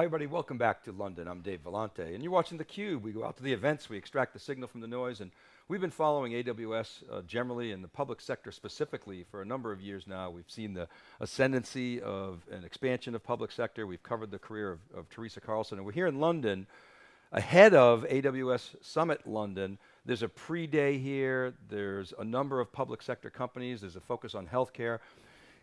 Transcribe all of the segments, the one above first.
Hi everybody, welcome back to London. I'm Dave Vellante, and you're watching theCUBE. We go out to the events, we extract the signal from the noise, and we've been following AWS uh, generally and the public sector specifically for a number of years now. We've seen the ascendancy of an expansion of public sector. We've covered the career of, of Teresa Carlson, and we're here in London ahead of AWS Summit London. There's a pre-day here, there's a number of public sector companies, there's a focus on healthcare.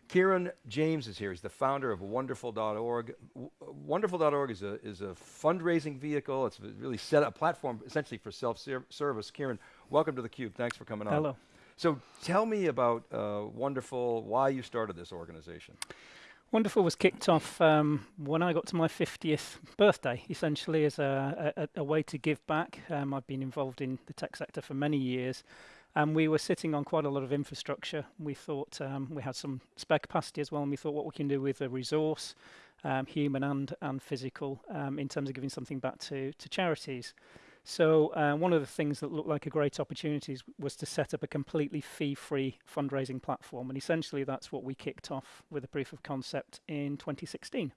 Kieran James is here. He's the founder of Wonderful.org. Wonderful.org is a, is a fundraising vehicle. It's really set up a platform essentially for self-service. Kieran, welcome to theCUBE. Thanks for coming on. Hello. So tell me about uh, Wonderful, why you started this organization. Wonderful was kicked off um, when I got to my 50th birthday, essentially as a, a, a way to give back. Um, I've been involved in the tech sector for many years and we were sitting on quite a lot of infrastructure. We thought um, we had some spare capacity as well, and we thought what we can do with a resource, um, human and and physical, um, in terms of giving something back to to charities. So uh, one of the things that looked like a great opportunity was to set up a completely fee-free fundraising platform, and essentially that's what we kicked off with a proof of concept in 2016.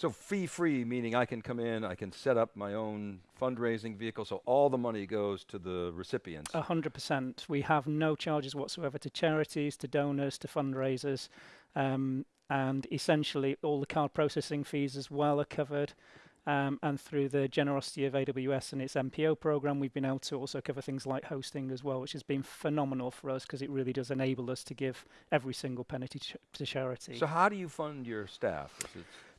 So fee-free, meaning I can come in, I can set up my own fundraising vehicle, so all the money goes to the recipients. A hundred percent. We have no charges whatsoever to charities, to donors, to fundraisers, um, and essentially all the card processing fees as well are covered. Um, and through the generosity of AWS and its MPO program, we've been able to also cover things like hosting as well, which has been phenomenal for us because it really does enable us to give every single penny to, ch to charity. So how do you fund your staff?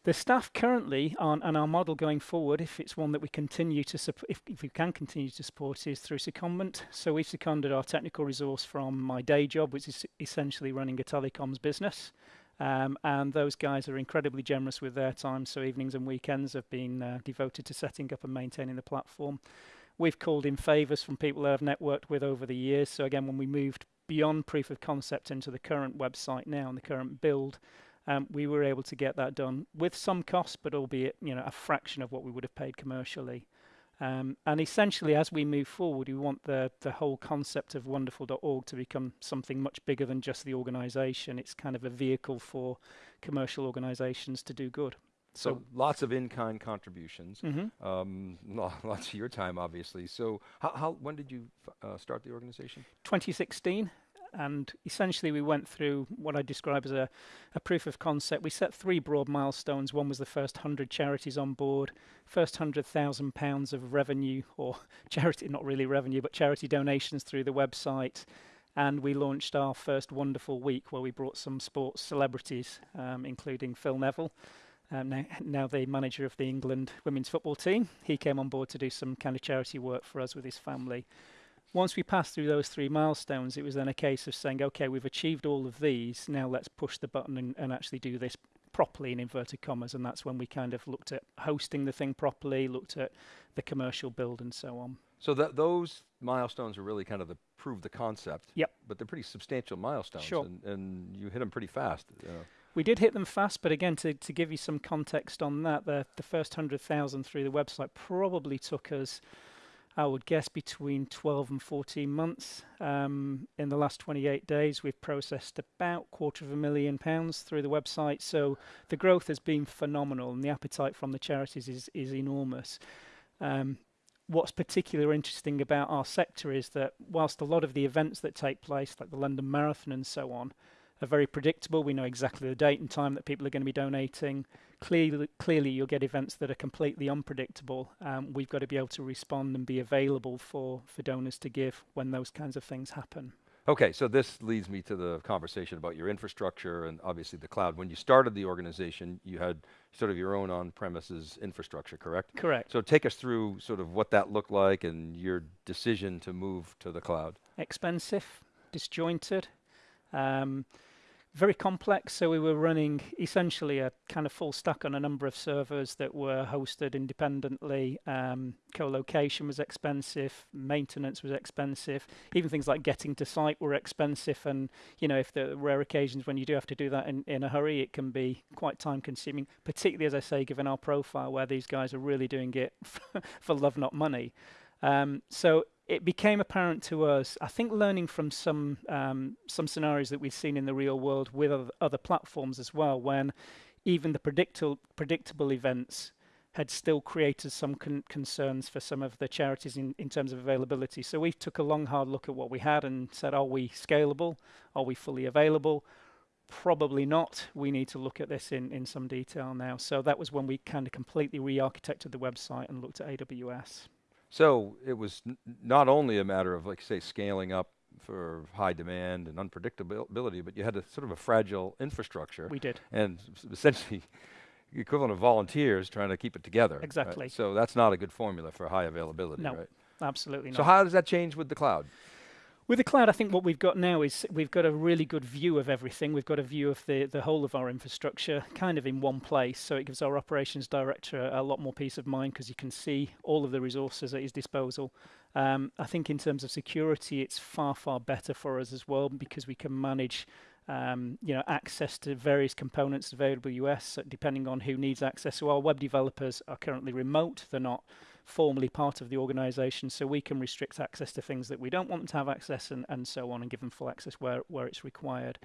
The staff currently on and our model going forward, if it's one that we continue to if, if we can continue to support, is through secondment. So we've seconded our technical resource from my day job, which is essentially running a telecoms business. Um, and those guys are incredibly generous with their time, so evenings and weekends have been uh, devoted to setting up and maintaining the platform. We've called in favors from people that I've networked with over the years. So again, when we moved beyond proof of concept into the current website now and the current build, um, we were able to get that done with some cost, but albeit you know a fraction of what we would have paid commercially. Um, and essentially, as we move forward, we want the the whole concept of Wonderful.org to become something much bigger than just the organisation. It's kind of a vehicle for commercial organisations to do good. So, so lots of in-kind contributions, mm -hmm. um, lots of your time, obviously. So how, how when did you uh, start the organization? 2016 and essentially we went through what I describe as a, a, proof of concept. We set three broad milestones. One was the first 100 charities on board, first £100,000 of revenue, or charity, not really revenue, but charity donations through the website. And we launched our first Wonderful Week where we brought some sports celebrities, um, including Phil Neville. Um, now, now the manager of the England women's football team. He came on board to do some kind of charity work for us with his family once we passed through those three milestones, it was then a case of saying, okay, we've achieved all of these, now let's push the button and, and actually do this properly in inverted commas. And that's when we kind of looked at hosting the thing properly, looked at the commercial build and so on. So that those milestones are really kind of the prove the concept. Yep. But they're pretty substantial milestones. Sure. And, and you hit them pretty fast. You know. We did hit them fast, but again, to, to give you some context on that, the, the first 100,000 through the website probably took us I would guess between 12 and 14 months. Um, in the last 28 days, we've processed about quarter of a million pounds through the website. So the growth has been phenomenal, and the appetite from the charities is is enormous. Um, what's particularly interesting about our sector is that whilst a lot of the events that take place, like the London Marathon and so on, are very predictable. We know exactly the date and time that people are going to be donating. Clearly, clearly you'll get events that are completely unpredictable. Um, we've got to be able to respond and be available for, for donors to give when those kinds of things happen. Okay, so this leads me to the conversation about your infrastructure and obviously the cloud. When you started the organization, you had sort of your own on-premises infrastructure, correct? Correct. So take us through sort of what that looked like and your decision to move to the cloud. Expensive, disjointed. Um, very complex. So we were running essentially a kind of full stack on a number of servers that were hosted independently. Um, co-location was expensive, maintenance was expensive, even things like getting to site were expensive. And you know, if there are rare occasions when you do have to do that in, in a hurry, it can be quite time consuming, particularly as I say, given our profile where these guys are really doing it for love, not money. Um, so it became apparent to us, I think learning from some um, some scenarios that we've seen in the real world with other, platforms as well, when even the predictable predictable events had still created some con- concerns for some of the charities in, in terms of availability. So we took a long, hard look at what we had and said, are we scalable? Are we fully available? Probably not. We need to look at this in, in some detail now. So that was when we kind of completely re architected the website and looked at AWS. So it was n- not only a matter of, like, say, scaling up for high demand and unpredictability, but you had a sort of a fragile infrastructure. We did. And essentially, the equivalent of volunteers trying to keep it together. right? Exactly. So that's not a good formula for high availability, No, right? Absolutely not. So how does that change with the cloud? With the cloud, I think what we've got now is we've got a really good view of everything. We've got a view of the, the whole of our infrastructure kind of in one place. So it gives our operations director a lot more peace of mind because you can see all of the resources at his disposal. Um, I think in terms of security, it's far, far better for us as well because we can manage um, you know, access to various components of AWS depending on who needs access. So our web developers are currently remote. They're not formally part of the organization, so we can restrict access to things that we don't want them to have access and, and so on and give them full access where, where it's required.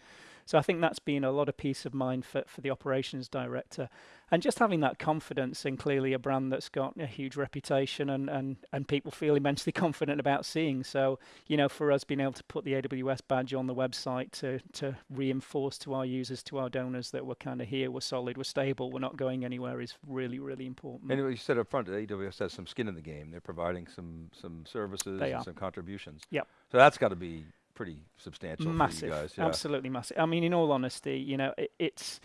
So I think that's been a lot of peace of mind for, for the operations director. And just having that confidence in clearly a brand that's got a huge reputation and, and, and people feel immensely confident about seeing. So, you know, for us being able to put the AWS badge on the website to, to reinforce to our users, to our donors that we're kind of here, we're solid, we're stable, we're not going anywhere is really, really important. And you said up front AWS has some skin in the game. They're providing some some services and some contributions. Yep. So that's got to be pretty substantial massive, guys. Yeah. absolutely massive. I mean, in all honesty, you know, it, it's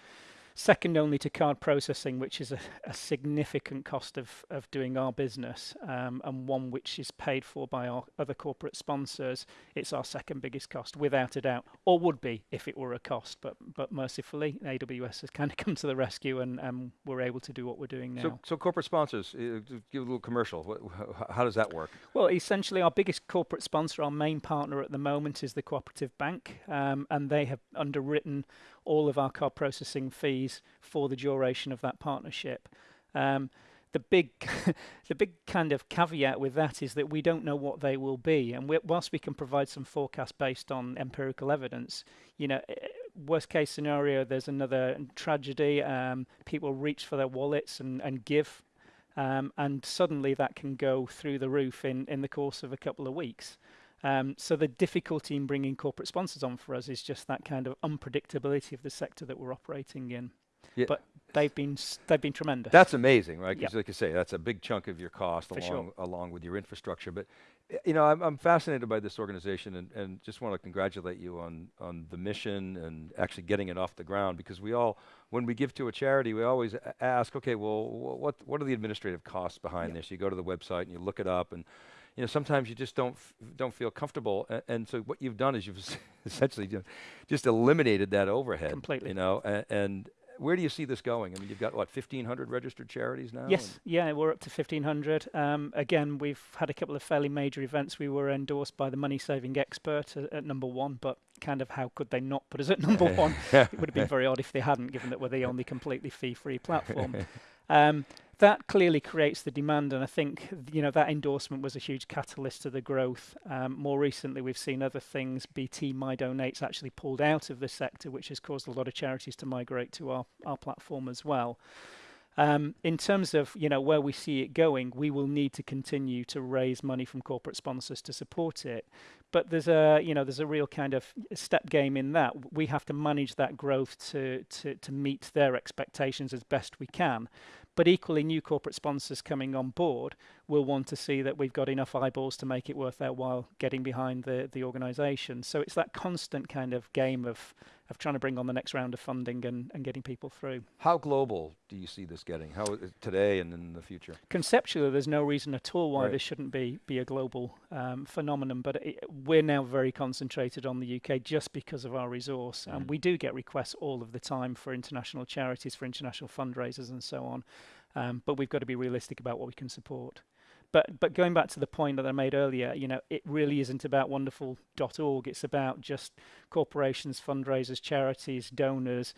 second only to card processing, which is a, a significant cost of, of doing our business, um, and one which is paid for by our other corporate sponsors. It's our second biggest cost, without a doubt, or would be if it were a cost. But but mercifully, AWS has kind of come to the rescue, and, and we're able to do what we're doing now. So, so corporate sponsors, uh, give a little commercial. Wh- how does that work? Well, essentially, our biggest corporate sponsor, our main partner at the moment, is the Cooperative Bank, um, and they have underwritten all of our card processing fees for the duration of that partnership. Um, the big, the big kind of caveat with that is that we don't know what they will be, and whilst we can provide some forecast based on empirical evidence, you know, eh, worst case scenario, there's another tragedy. Um, people reach for their wallets and, and give um, and suddenly that can go through the roof in, in the course of a couple of weeks. Um, so the difficulty in bringing corporate sponsors on for us is just that kind of unpredictability of the sector that we're operating in. Yeah. But they've been they've been tremendous. That's amazing, right? 'Cause Yep. like you say, that's a big chunk of your cost For sure. along along with your infrastructure. But you know, I'm, I'm fascinated by this organization, and, and just want to congratulate you on on the mission and actually getting it off the ground. Because we all, when we give to a charity, we always ask, okay, well, wh- what what are the administrative costs behind Yep. this? You go to the website and you look it up, and you know sometimes you just don't f- don't feel comfortable. And, and so what you've done is you've essentially just eliminated that overhead. Completely. You know, and, and where do you see this going? I mean, you've got what 1,500 registered charities now. Yes, yeah, we're up to 1500. Um, again, we've had a couple of fairly major events. We were endorsed by the Money Saving Expert at, at number one, but kind of how could they not put us at number one? it would have been very odd if they hadn't, given that we're the only completely fee-free platform. Um, that clearly creates the demand, and I think you know that endorsement was a huge catalyst to the growth. Um, more recently, we've seen other things. BT My Donates actually pulled out of the sector, which has caused a lot of charities to migrate to our, our platform as well. Um, in terms of you know where we see it going, we will need to continue to raise money from corporate sponsors to support it. But there's a you know there's a real kind of step game in that. We have to manage that growth to to to meet their expectations as best we can. But equally, new corporate sponsors coming on board will want to see that we've got enough eyeballs to make it worth their while getting behind the the organisation. So it's that constant kind of game of of trying to bring on the next round of funding and, and getting people through. How global do you see this getting? How is today and in the future? conceptually, there's no reason at all why Right. this shouldn't be be a global um, phenomenon. But it, we're now very concentrated on the UK just because of our resource, Mhm. and we do get requests all of the time for international charities, for international fundraisers, and so on. Um, but we've got to be realistic about what we can support. But but going back to the point that I made earlier, you know, it really isn't about wonderful.org. It's about just corporations, fundraisers, charities, donors.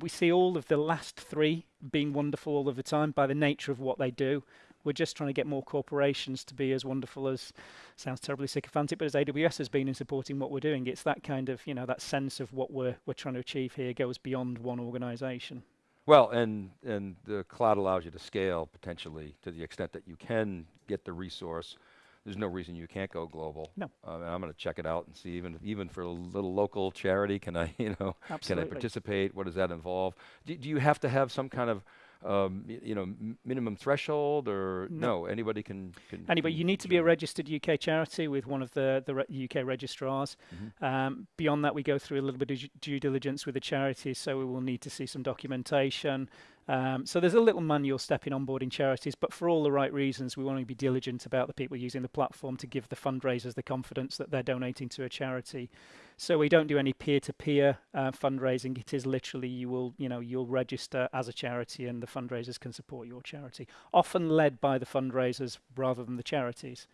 We see all of the last three being wonderful all of the time by the nature of what they do. We're just trying to get more corporations to be as wonderful as sounds terribly sycophantic, but as AWS has been in supporting what we're doing. It's that kind of you know that sense of what we're we're trying to achieve here goes beyond one organisation. Well, and, and the cloud allows you to scale potentially to the extent that you can get the resource. There's no reason you can't go global. No. Uh, I'm going to check it out and see even, even for a little local charity, can I, you know, can I participate? What does that involve? Do, do you have to have some kind of, um, you know, m- minimum threshold or no? Anybody can, can. Anyway, can you need to be a registered UK charity with one of the, the re- UK registrars. Mm-hmm. Um, beyond that, we go through a little bit of due- due diligence with the charity, so we will need to see some documentation. Um, so there's a little manual step in onboarding charities, but for all the right reasons, we want to be diligent about the people using the platform to give the fundraisers the confidence that they're donating to a charity. So we don't do any peer-to-peer uh, fundraising. It is literally you will, you know, you'll register as a charity, and the fundraisers can support your charity. Often led by the fundraisers rather than the charities.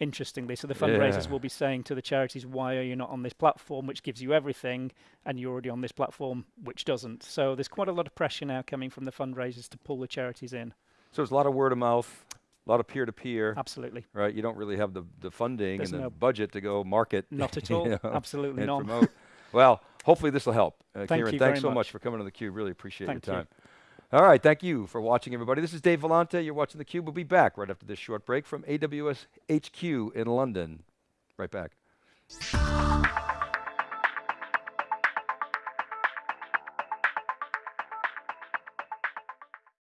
Interestingly, so the fundraisers Yeah. will be saying to the charities, "Why are you not on this platform, which gives you everything, and you're already on this platform, which doesn't?" So there's quite a lot of pressure now coming from the fundraisers to pull the charities in. So there's a lot of word of mouth, a lot of peer to peer, Absolutely, right? You don't really have the, the funding There's and the no- budget to go market. not at you all. know, Absolutely not. well, hopefully this will help. Uh, Thank Kieran, you thanks very so much. much for coming on theCUBE. Really appreciate Thank your you. All right, thank you for watching everybody. This is Dave Vellante. You're watching theCUBE. We'll be back right after this short break from AWS HQ in London. Right back.